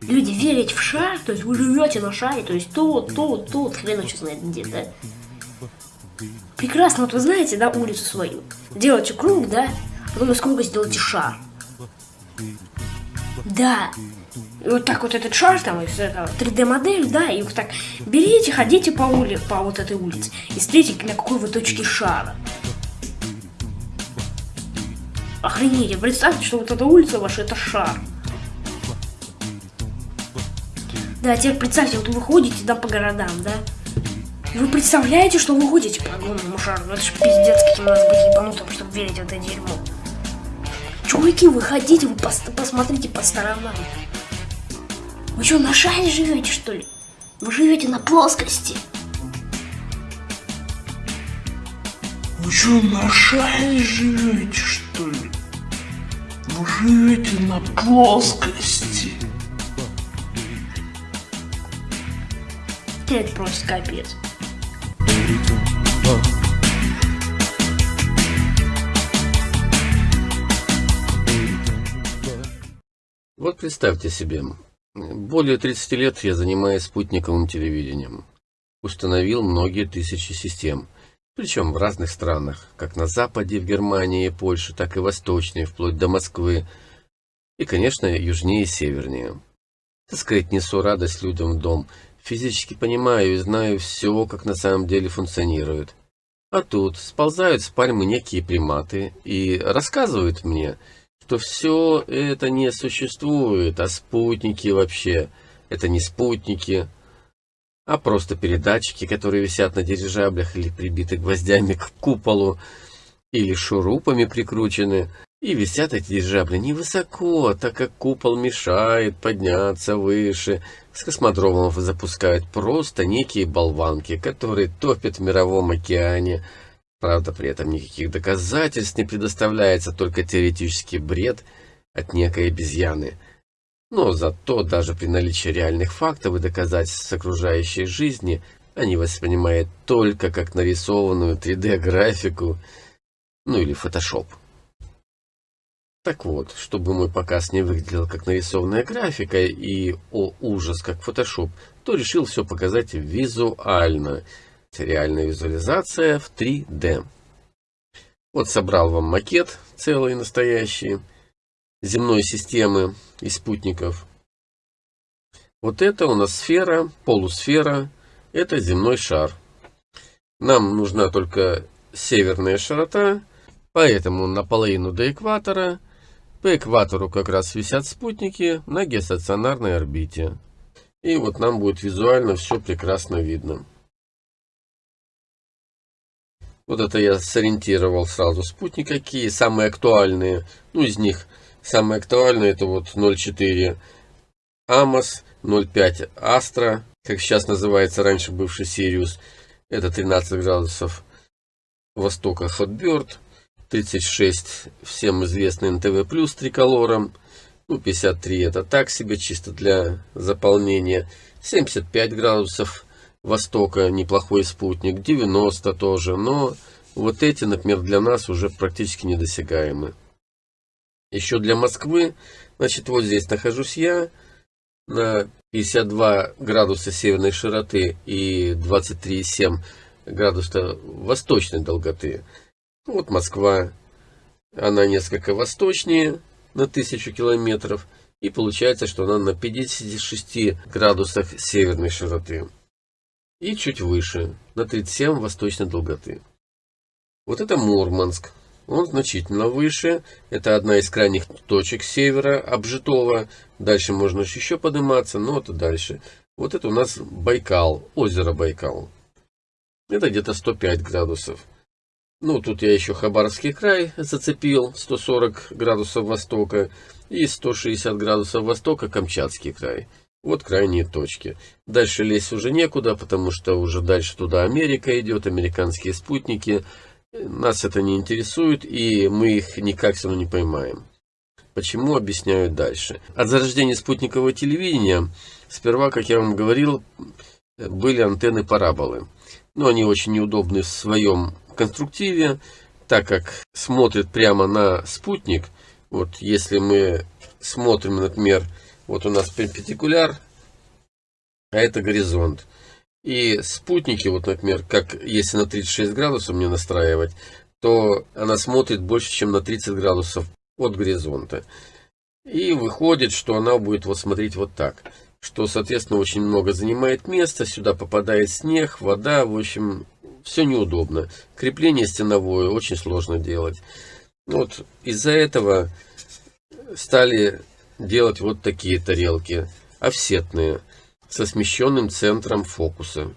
Люди верить в шар, то есть вы живете на шаре, то есть тут, тут, тут, хрен его знает где, да? Прекрасно, вот вы знаете, да, улицу свою. Делаете круг, да, потом из круга сделаете шар. Да. И вот так вот этот шар там, из этого 3D модель, да, и вот так берите, ходите по улице, по вот этой улице, и смотрите, на какой вы точке шара. Охренеть, представьте, что вот эта улица ваша, это шар. Да, теперь представьте, вот вы ходите, да, по городам, да? Вы представляете, что вы ходите по огромному шару? Это ж пиздец, каким надо быть ебанутым, чтобы верить в это дерьмо. Чуваки, вы ходите, вы пос посмотрите по сторонам. Вы что, на шаре живете, что ли? Вы живете на плоскости. Вы что, на шаре живете, что ли? Живете на плоскости. Это просто капец. Вот представьте себе, более 30 лет я занимаюсь спутниковым телевидением. Установил многие тысячи систем, причем в разных странах, как на Западе, в Германии Польше, так и восточнее, вплоть до Москвы, и, конечно, южнее и севернее. Так сказать, несу радость людям в дом, физически понимаю и знаю все, как на самом деле функционирует. А тут сползают с пальмы некие приматы и рассказывают мне, что все это не существует, а спутники вообще, это не спутники, а просто передатчики, которые висят на дирижаблях или прибиты гвоздями к куполу, или шурупами прикручены. И висят эти дирижабли невысоко, так как купол мешает подняться выше. С космодромов запускают просто некие болванки, которые топят в мировом океане, Правда, при этом никаких доказательств не предоставляется, только теоретический бред от некой обезьяны. Но зато даже при наличии реальных фактов и доказательств окружающей жизни они воспринимают только как нарисованную 3D-графику, ну или фотошоп. Так вот, чтобы мой показ не выглядел как нарисованная графика и, о ужас, как фотошоп, то решил все показать визуально – Реальная визуализация в 3D. Вот собрал вам макет целый настоящий земной системы и спутников. Вот это у нас сфера, полусфера, это земной шар. Нам нужна только северная широта, поэтому наполовину до экватора. По экватору как раз висят спутники на геостационарной орбите. И вот нам будет визуально все прекрасно видно. Вот это я сориентировал сразу. Спутники какие самые актуальные. Ну, из них самые актуальные это вот 0.4 Амос, 0.5 Астра, как сейчас называется раньше бывший Сириус. Это 13 градусов востока Hotbird. 36 всем известный НТВ плюс триколором. Ну, 53 это так себе, чисто для заполнения. 75 градусов Востока неплохой спутник, 90 тоже, но вот эти, например, для нас уже практически недосягаемы. Еще для Москвы, значит, вот здесь нахожусь я, на 52 градуса северной широты и 23,7 градуса восточной долготы. Вот Москва, она несколько восточнее, на 1000 километров, и получается, что она на 56 градусах северной широты и чуть выше, на 37 восточной долготы. Вот это Мурманск. Он значительно выше. Это одна из крайних точек севера обжитого. Дальше можно еще подниматься, но это дальше. Вот это у нас Байкал, озеро Байкал. Это где-то 105 градусов. Ну, тут я еще Хабаровский край зацепил, 140 градусов востока, и 160 градусов востока Камчатский край. Вот крайние точки. Дальше лезть уже некуда, потому что уже дальше туда Америка идет, американские спутники. Нас это не интересует, и мы их никак все равно не поймаем. Почему, объясняю дальше. От зарождения спутникового телевидения, сперва, как я вам говорил, были антенны параболы. Но они очень неудобны в своем конструктиве, так как смотрят прямо на спутник. Вот если мы смотрим, например, вот у нас перпендикуляр, а это горизонт. И спутники, вот, например, как если на 36 градусов мне настраивать, то она смотрит больше, чем на 30 градусов от горизонта. И выходит, что она будет вот смотреть вот так. Что, соответственно, очень много занимает места. Сюда попадает снег, вода. В общем, все неудобно. Крепление стеновое очень сложно делать. Вот из-за этого стали делать вот такие тарелки. Офсетные. Со смещенным центром фокуса.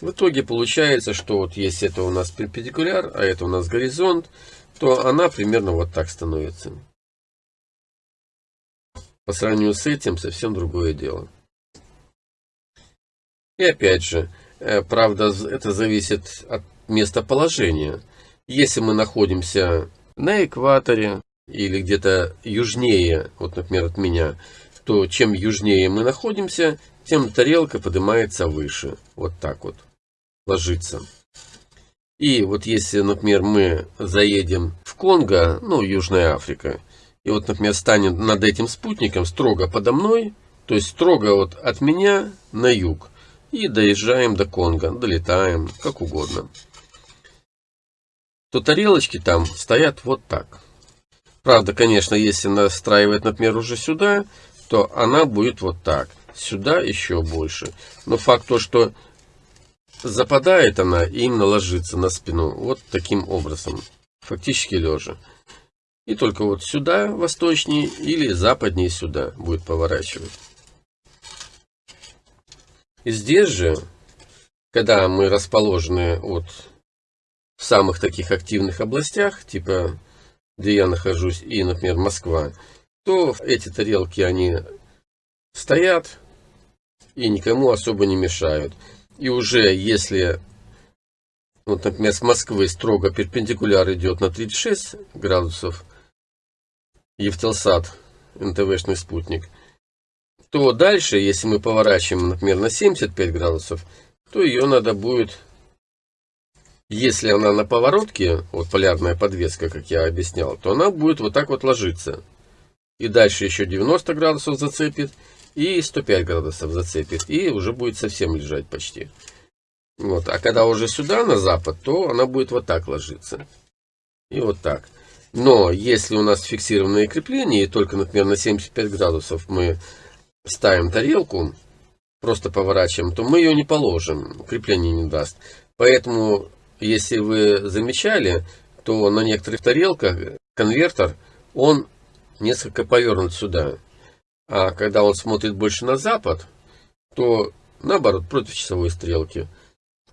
В итоге получается, что вот если это у нас перпендикуляр, а это у нас горизонт, то она примерно вот так становится. По сравнению с этим совсем другое дело. И опять же, э, правда, это зависит от местоположения. Если мы находимся на экваторе или где-то южнее, вот, например, от меня, то чем южнее мы находимся, тем тарелка поднимается выше. Вот так вот ложится. И вот если, например, мы заедем в Конго, ну, Южная Африка, и вот, например, станем над этим спутником строго подо мной, то есть строго вот от меня на юг, и доезжаем до Конго, долетаем, как угодно, то тарелочки там стоят вот так. Правда, конечно, если настраивать, например, уже сюда, то она будет вот так. Сюда еще больше. Но факт то, что западает она и именно ложится на спину. Вот таким образом. Фактически лежа. И только вот сюда, восточнее, или западнее сюда будет поворачивать. И здесь же, когда мы расположены вот в самых таких активных областях, типа где я нахожусь, и, например, Москва, то эти тарелки, они стоят и никому особо не мешают. И уже если, вот, например, с Москвы строго перпендикуляр идет на 36 градусов, Евтелсат, НТВшный спутник, то дальше, если мы поворачиваем, например, на 75 градусов, то ее надо будет, если она на поворотке, вот полярная подвеска, как я объяснял, то она будет вот так вот ложиться. И дальше еще 90 градусов зацепит, и 105 градусов зацепит, и уже будет совсем лежать почти. Вот. А когда уже сюда, на запад, то она будет вот так ложиться. И вот так. Но если у нас фиксированное крепление, и только, например, на 75 градусов мы ставим тарелку, просто поворачиваем, то мы ее не положим, крепление не даст. Поэтому, если вы замечали, то на некоторых тарелках конвертер, он несколько повернут сюда. А когда он смотрит больше на запад, то наоборот, против часовой стрелки.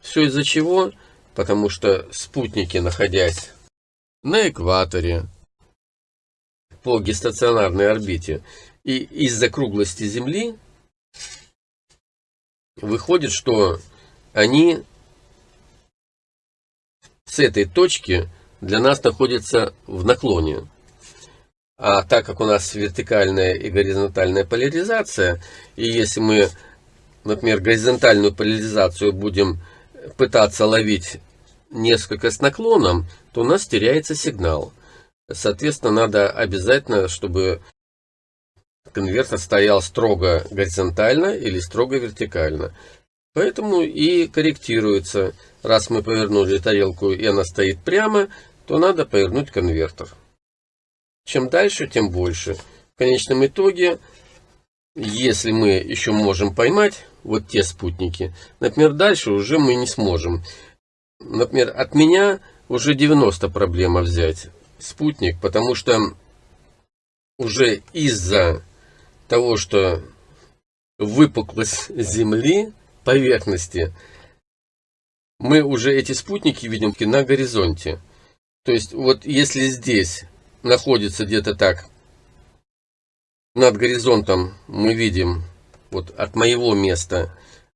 Все из-за чего? Потому что спутники, находясь на экваторе, по геостационарной орбите, и из-за круглости Земли, выходит, что они с этой точки для нас находятся в наклоне. А так как у нас вертикальная и горизонтальная поляризация, и если мы, например, горизонтальную поляризацию будем пытаться ловить несколько с наклоном, то у нас теряется сигнал. Соответственно, надо обязательно, чтобы конвертер стоял строго горизонтально или строго вертикально. Поэтому и корректируется. Раз мы повернули тарелку и она стоит прямо, то надо повернуть конвертер. Чем дальше, тем больше. В конечном итоге, если мы еще можем поймать вот те спутники, например, дальше уже мы не сможем. Например, от меня уже 90 проблема взять спутник, потому что уже из-за того, что выпуклость Земли, поверхности, мы уже эти спутники видим на горизонте. То есть, вот если здесь находится где-то так над горизонтом, мы видим вот от моего места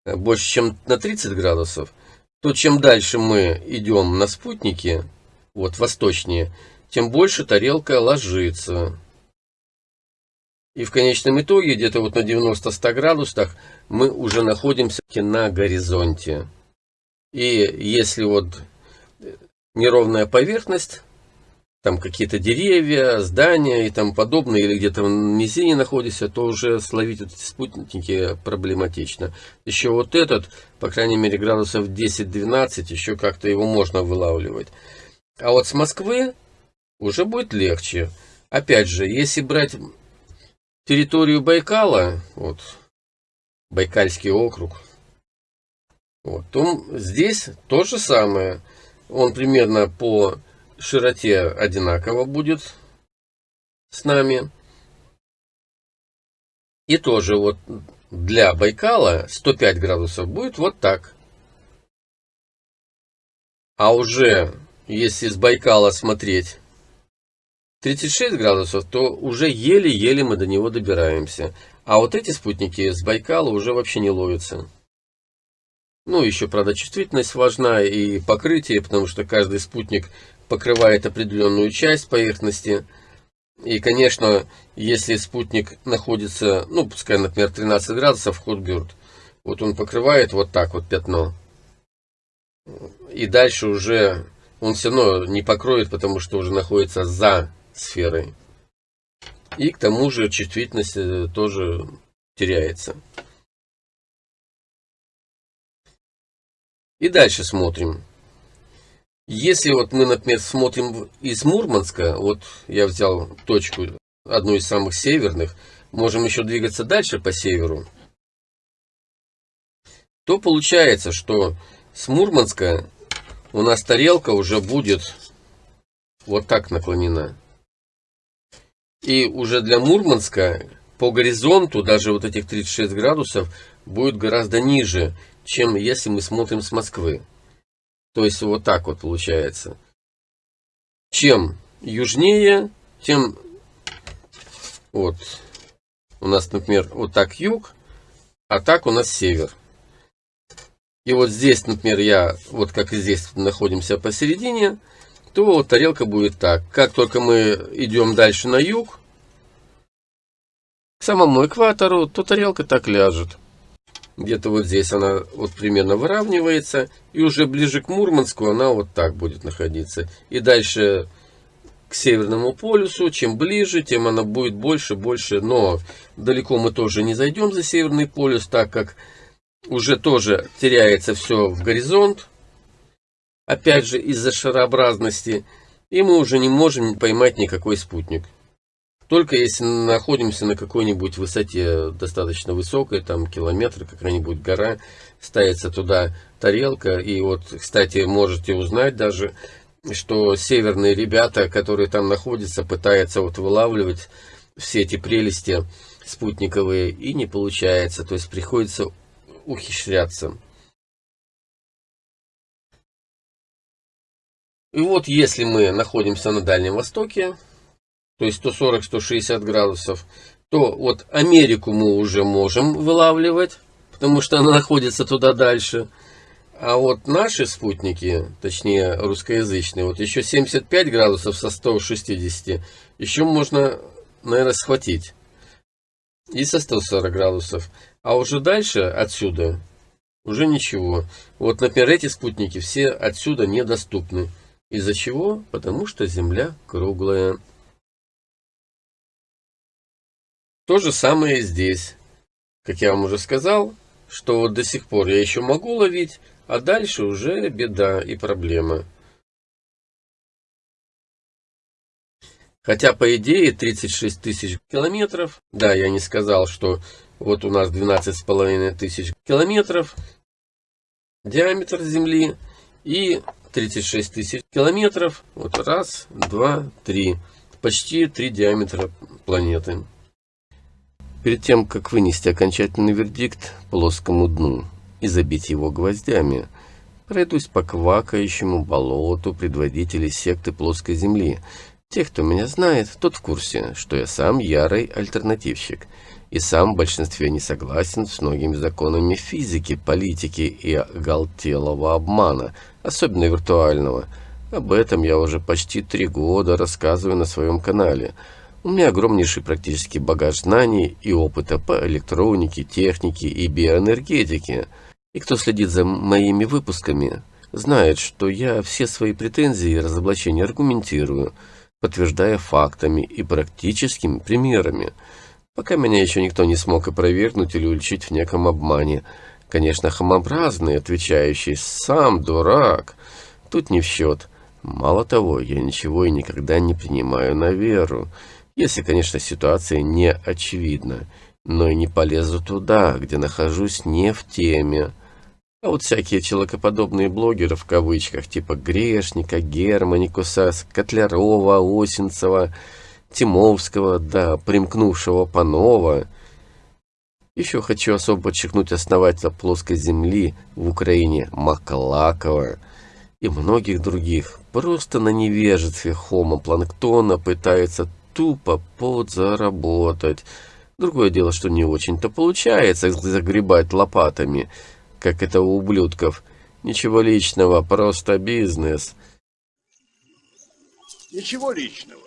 э, больше, чем на 30 градусов, то чем дальше мы идем на спутнике, вот восточнее, тем больше тарелка ложится. И в конечном итоге, где-то вот на 90-100 градусах, мы уже находимся на горизонте. И если вот неровная поверхность, там какие-то деревья, здания и тому подобное, или где-то в низине находишься, то уже словить эти спутники проблематично. Еще вот этот, по крайней мере, градусов 10-12, еще как-то его можно вылавливать. А вот с Москвы уже будет легче. Опять же, если брать территорию Байкала, вот, Байкальский округ, вот, то здесь то же самое. Он примерно по широте одинаково будет с нами. И тоже вот для Байкала 105 градусов будет вот так. А уже если с Байкала смотреть 36 градусов, то уже еле-еле мы до него добираемся. А вот эти спутники с Байкала уже вообще не ловятся. Ну, еще, правда, чувствительность важна и покрытие, потому что каждый спутник покрывает определенную часть поверхности. И, конечно, если спутник находится, ну, пускай, например, 13 градусов, Хотбюрд, вот он покрывает вот так вот пятно. И дальше уже он все равно не покроет, потому что уже находится за сферой. И к тому же чувствительность э, тоже теряется. И дальше смотрим. Если вот мы, например, смотрим из Мурманска, вот я взял точку, одну из самых северных, можем еще двигаться дальше по северу, то получается, что с Мурманска у нас тарелка уже будет вот так наклонена. И уже для Мурманска по горизонту, даже вот этих 36 градусов, будет гораздо ниже, чем если мы смотрим с Москвы. То есть вот так вот получается. Чем южнее, тем вот у нас, например, вот так юг, а так у нас север. И вот здесь, например, я, вот как и здесь находимся посередине, то вот тарелка будет так. Как только мы идем дальше на юг, к самому экватору, то тарелка так ляжет где-то вот здесь она вот примерно выравнивается, и уже ближе к Мурманску она вот так будет находиться. И дальше к Северному полюсу, чем ближе, тем она будет больше, больше, но далеко мы тоже не зайдем за Северный полюс, так как уже тоже теряется все в горизонт, опять же из-за шарообразности, и мы уже не можем поймать никакой спутник. Только если находимся на какой-нибудь высоте достаточно высокой, там километр, какая-нибудь гора, ставится туда тарелка. И вот, кстати, можете узнать даже, что северные ребята, которые там находятся, пытаются вот вылавливать все эти прелести спутниковые, и не получается. То есть приходится ухищряться. И вот если мы находимся на Дальнем Востоке, то есть 140-160 градусов, то вот Америку мы уже можем вылавливать, потому что она находится туда дальше. А вот наши спутники, точнее русскоязычные, вот еще 75 градусов со 160, еще можно, наверное, схватить. И со 140 градусов. А уже дальше, отсюда, уже ничего. Вот, например, эти спутники все отсюда недоступны. Из-за чего? Потому что Земля круглая. То же самое здесь. Как я вам уже сказал, что вот до сих пор я еще могу ловить, а дальше уже беда и проблема. Хотя, по идее, 36 тысяч километров, да, я не сказал, что вот у нас 12 с половиной тысяч километров диаметр Земли и 36 тысяч километров, вот раз, два, три, почти три диаметра планеты. Перед тем, как вынести окончательный вердикт плоскому дну и забить его гвоздями, пройдусь по квакающему болоту предводителей секты плоской земли. Тех, кто меня знает, тот в курсе, что я сам ярый альтернативщик, и сам в большинстве не согласен с многими законами физики, политики и оголтелого обмана, особенно виртуального. Об этом я уже почти три года рассказываю на своем канале – у меня огромнейший практический багаж знаний и опыта по электронике, технике и биоэнергетике. И кто следит за моими выпусками, знает, что я все свои претензии и разоблачения аргументирую. подтверждая фактами и практическими примерами. Пока меня еще никто не смог опровергнуть или уличить в неком обмане. Конечно, хамообразный, отвечающий «сам дурак», тут не в счет. Мало того, я ничего и никогда не принимаю на веру, если, конечно, ситуация не очевидна, но и не полезу туда, где нахожусь не в теме. А вот всякие человекоподобные блогеры в кавычках, типа Грешника, Германикуса, Котлярова, Осинцева, Тимовского, да, примкнувшего Панова. Еще хочу особо подчеркнуть основателя плоской земли в Украине Маклакова и многих других. Просто на невежестве хомопланктона пытается тупо подзаработать. Другое дело, что не очень-то получается загребать лопатами – как это у ублюдков. Ничего личного, просто бизнес. Ничего личного,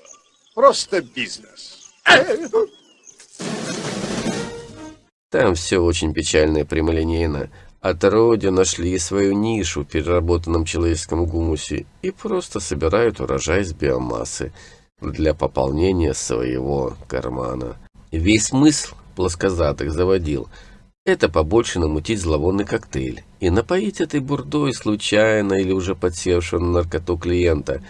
просто бизнес. Там все очень печально и прямолинейно. Отродья нашли свою нишу в переработанном человеческом гумусе и просто собирают урожай с биомассы для пополнения своего кармана. Весь смысл плоскозатых заводил – это побольше намутить зловонный коктейль и напоить этой бурдой случайно или уже подсевшего на наркоту клиента.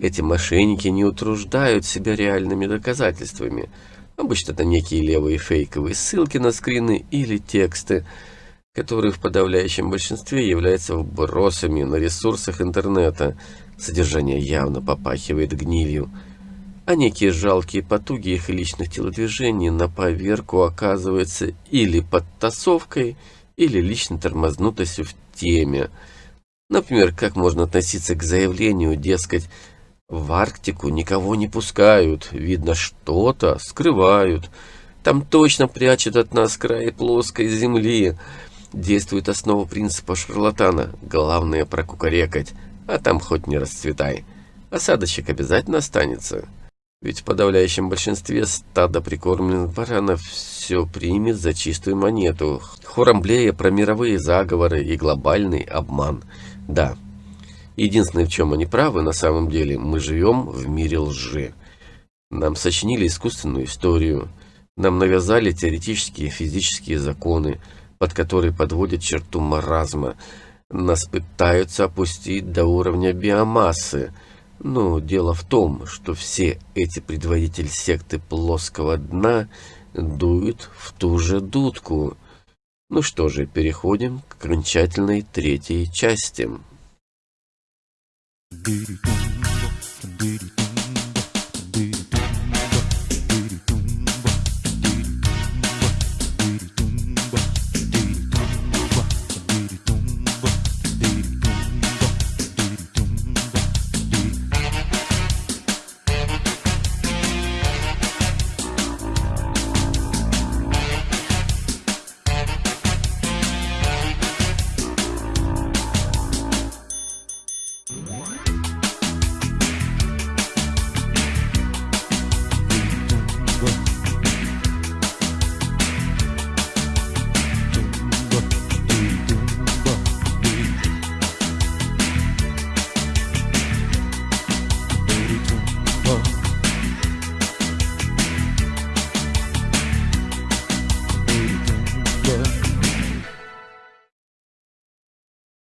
Эти мошенники не утруждают себя реальными доказательствами. Обычно это некие левые фейковые ссылки на скрины или тексты, которые в подавляющем большинстве являются вбросами на ресурсах интернета. Содержание явно попахивает гнилью а некие жалкие потуги их личных телодвижений на поверку оказываются или подтасовкой, или личной тормознутостью в теме. Например, как можно относиться к заявлению, дескать, в Арктику никого не пускают, видно что-то скрывают, там точно прячут от нас край плоской земли. Действует основа принципа шарлатана, главное прокукарекать, а там хоть не расцветай. Осадочек обязательно останется. Ведь в подавляющем большинстве стада прикормленных баранов все примет за чистую монету, хором блея про мировые заговоры и глобальный обман. Да, единственное, в чем они правы на самом деле, мы живем в мире лжи. Нам сочинили искусственную историю, нам навязали теоретические физические законы, под которые подводят черту маразма, нас пытаются опустить до уровня биомассы – но дело в том, что все эти предводители секты плоского дна дуют в ту же дудку. Ну что же, переходим к окончательной третьей части. Do-do-do, do-do-do.